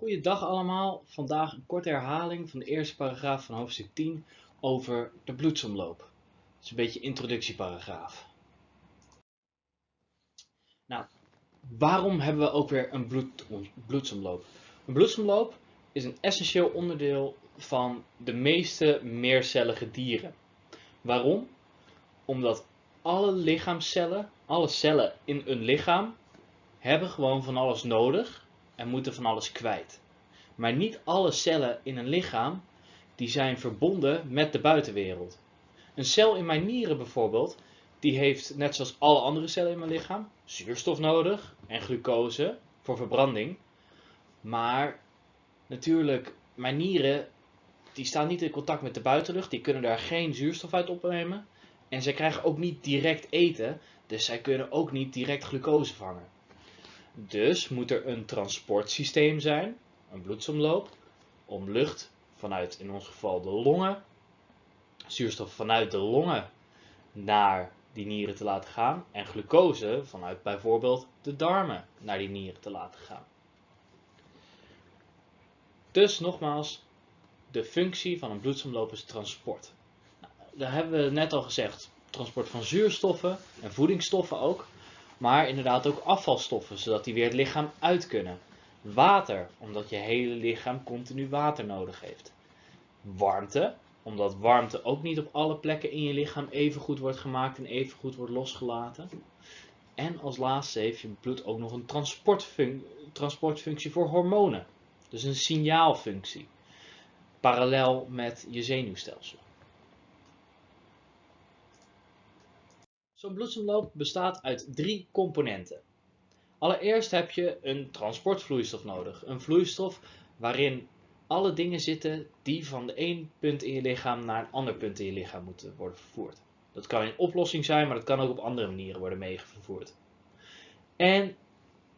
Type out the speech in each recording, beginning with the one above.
Goeiedag allemaal, vandaag een korte herhaling van de eerste paragraaf van hoofdstuk 10 over de bloedsomloop. Dat is een beetje introductieparagraaf. Nou, waarom hebben we ook weer een bloed, bloedsomloop? Een bloedsomloop is een essentieel onderdeel van de meeste meercellige dieren. Waarom? Omdat alle lichaamcellen, alle cellen in een lichaam, hebben gewoon van alles nodig en moeten van alles kwijt. Maar niet alle cellen in een lichaam die zijn verbonden met de buitenwereld. Een cel in mijn nieren bijvoorbeeld, die heeft net zoals alle andere cellen in mijn lichaam zuurstof nodig en glucose voor verbranding. Maar natuurlijk, mijn nieren die staan niet in contact met de buitenlucht, die kunnen daar geen zuurstof uit opnemen. En zij krijgen ook niet direct eten, dus zij kunnen ook niet direct glucose vangen. Dus moet er een transportsysteem zijn, een bloedsomloop, om lucht vanuit in ons geval de longen, zuurstof vanuit de longen naar die nieren te laten gaan en glucose vanuit bijvoorbeeld de darmen naar die nieren te laten gaan. Dus nogmaals, de functie van een bloedsomloop is transport. Nou, daar hebben we net al gezegd, transport van zuurstoffen en voedingsstoffen ook maar inderdaad ook afvalstoffen, zodat die weer het lichaam uit kunnen. Water, omdat je hele lichaam continu water nodig heeft. Warmte, omdat warmte ook niet op alle plekken in je lichaam even goed wordt gemaakt en even goed wordt losgelaten. En als laatste heeft je bloed ook nog een transportfunctie voor hormonen. Dus een signaalfunctie. Parallel met je zenuwstelsel. Zo'n bloedsomloop bestaat uit drie componenten. Allereerst heb je een transportvloeistof nodig. Een vloeistof waarin alle dingen zitten die van de een punt in je lichaam naar een ander punt in je lichaam moeten worden vervoerd. Dat kan in oplossing zijn, maar dat kan ook op andere manieren worden meegevoerd. En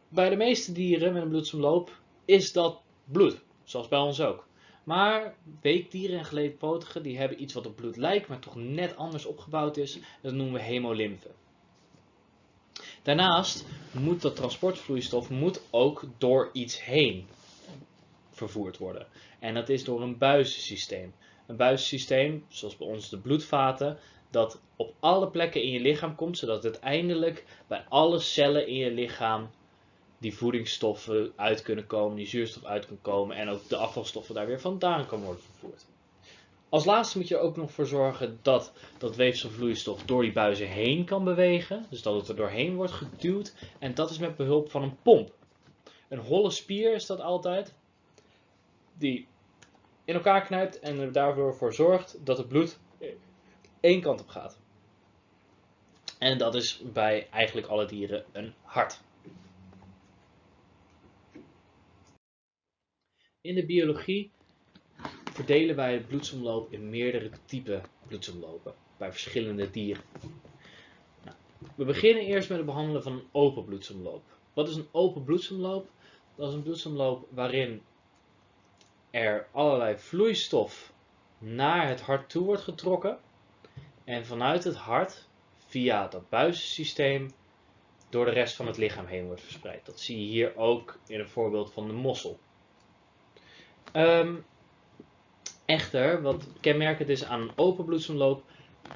bij de meeste dieren met een bloedsomloop is dat bloed, zoals bij ons ook. Maar weekdieren en geleedpotigen die hebben iets wat op bloed lijkt, maar toch net anders opgebouwd is. Dat noemen we hemolymfe. Daarnaast moet dat transportvloeistof moet ook door iets heen vervoerd worden. En dat is door een buizensysteem. Een buizensysteem, zoals bij ons de bloedvaten, dat op alle plekken in je lichaam komt, zodat het uiteindelijk bij alle cellen in je lichaam die voedingsstoffen uit kunnen komen, die zuurstof uit kan komen en ook de afvalstoffen daar weer vandaan kan worden vervoerd. Als laatste moet je er ook nog voor zorgen dat dat weefselvloeistof door die buizen heen kan bewegen. Dus dat het er doorheen wordt geduwd. En dat is met behulp van een pomp. Een holle spier is dat altijd. Die in elkaar knijpt en er daarvoor voor zorgt dat het bloed één kant op gaat. En dat is bij eigenlijk alle dieren een hart. In de biologie verdelen wij het bloedsomloop in meerdere typen bloedsomlopen bij verschillende dieren. Nou, we beginnen eerst met het behandelen van een open bloedsomloop. Wat is een open bloedsomloop? Dat is een bloedsomloop waarin er allerlei vloeistof naar het hart toe wordt getrokken en vanuit het hart via dat buizensysteem door de rest van het lichaam heen wordt verspreid. Dat zie je hier ook in een voorbeeld van de mossel. Um, echter, wat kenmerkend is aan een open bloedsomloop,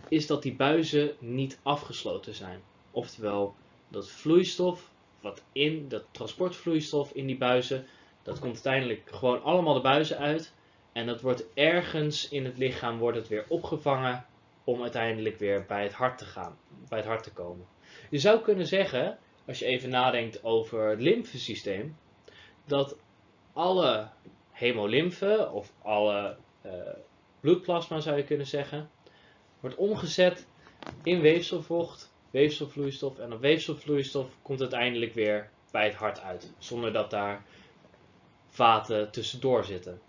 is dat die buizen niet afgesloten zijn. Oftewel, dat vloeistof, wat in, dat transportvloeistof in die buizen, dat komt uiteindelijk gewoon allemaal de buizen uit. En dat wordt ergens in het lichaam wordt het weer opgevangen om uiteindelijk weer bij het hart te gaan, bij het hart te komen. Je zou kunnen zeggen, als je even nadenkt over het lymfesysteem, dat alle hemolymfe of alle uh, bloedplasma zou je kunnen zeggen, wordt omgezet in weefselvocht, weefselvloeistof en dat weefselvloeistof komt uiteindelijk weer bij het hart uit, zonder dat daar vaten tussendoor zitten.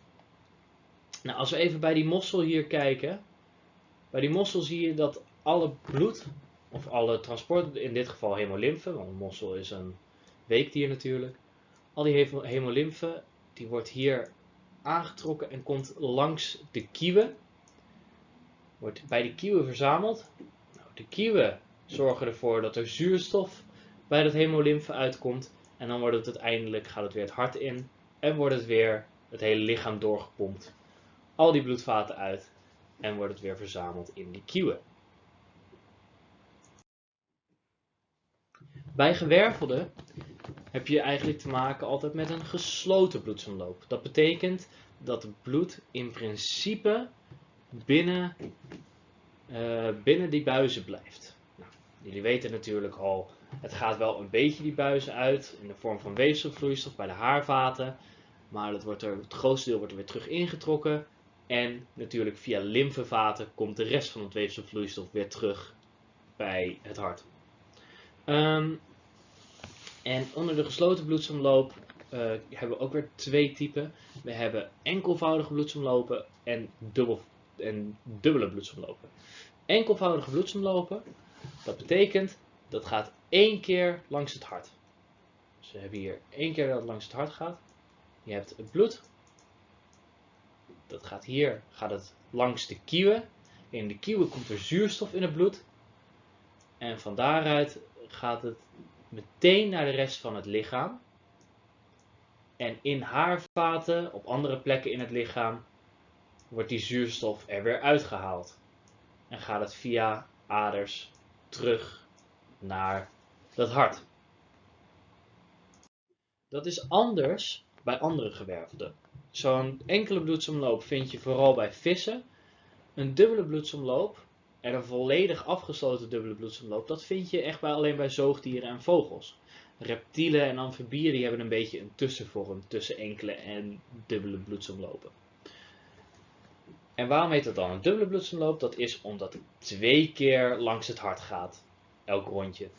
Nou, als we even bij die mossel hier kijken, bij die mossel zie je dat alle bloed, of alle transport, in dit geval hemolymfe, want een mossel is een weekdier natuurlijk, al die hemolymfe, die wordt hier aangetrokken en komt langs de kieuwen. Wordt bij de kieuwen verzameld. Nou, de kieuwen zorgen ervoor dat er zuurstof bij dat hemolymfe uitkomt. En dan wordt het uiteindelijk, gaat het weer het hart in. en wordt het weer het hele lichaam doorgepompt. Al die bloedvaten uit en wordt het weer verzameld in die kieuwen. Bij gewervelden heb je eigenlijk te maken altijd met een gesloten bloedsomloop. Dat betekent dat het bloed in principe binnen, uh, binnen die buizen blijft. Nou, jullie weten natuurlijk al, het gaat wel een beetje die buizen uit in de vorm van weefselvloeistof bij de haarvaten. Maar het, wordt er, het grootste deel wordt er weer terug ingetrokken. En natuurlijk via lymfevaten komt de rest van het weefselvloeistof weer terug bij het hart. Um, en onder de gesloten bloedsomloop uh, hebben we ook weer twee typen. We hebben enkelvoudige bloedsomlopen en, dubbel, en dubbele bloedsomlopen. Enkelvoudige bloedsomlopen, dat betekent dat gaat één keer langs het hart. Dus we hebben hier één keer dat het langs het hart gaat. Je hebt het bloed. Dat gaat hier gaat het langs de kieuwen. In de kieuwen komt er zuurstof in het bloed. En van daaruit gaat het meteen naar de rest van het lichaam. En in haarvaten, op andere plekken in het lichaam, wordt die zuurstof er weer uitgehaald. En gaat het via aders terug naar het hart. Dat is anders bij andere gewervelden. Zo'n enkele bloedsomloop vind je vooral bij vissen. Een dubbele bloedsomloop en een volledig afgesloten dubbele bloedsomloop, dat vind je echt bij, alleen bij zoogdieren en vogels. Reptielen en amfibieën die hebben een beetje een tussenvorm tussen enkele en dubbele bloedsomlopen. En waarom heet dat dan een dubbele bloedsomloop? Dat is omdat het twee keer langs het hart gaat, elk rondje.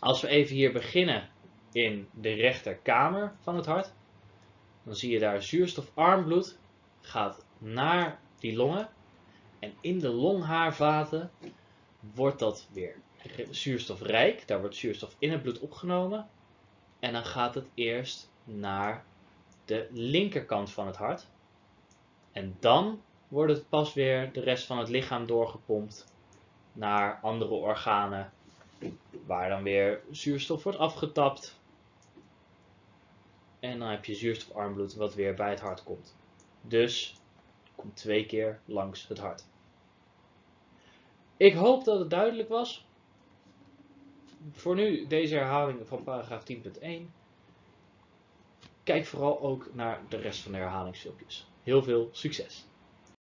Als we even hier beginnen in de rechterkamer van het hart, dan zie je daar zuurstofarm bloed gaat naar die longen en in de longhaarvaten wordt dat weer zuurstofrijk. Daar wordt zuurstof in het bloed opgenomen. En dan gaat het eerst naar de linkerkant van het hart. En dan wordt het pas weer de rest van het lichaam doorgepompt naar andere organen. Waar dan weer zuurstof wordt afgetapt. En dan heb je zuurstofarm bloed wat weer bij het hart komt. Dus komt twee keer langs het hart. Ik hoop dat het duidelijk was. Voor nu deze herhaling van paragraaf 10.1. Kijk vooral ook naar de rest van de herhalingsfilmpjes. Heel veel succes!